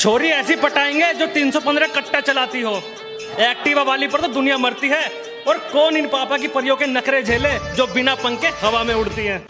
छोरी ऐसी पटाएँगे जो 315 कट्टा चलाती हो। एक्टिवा वाली पर तो दुनिया मरती है और कौन इन पापा की परियों के नखरे झेले जो बिना पंखे हवा में उड़ती हैं?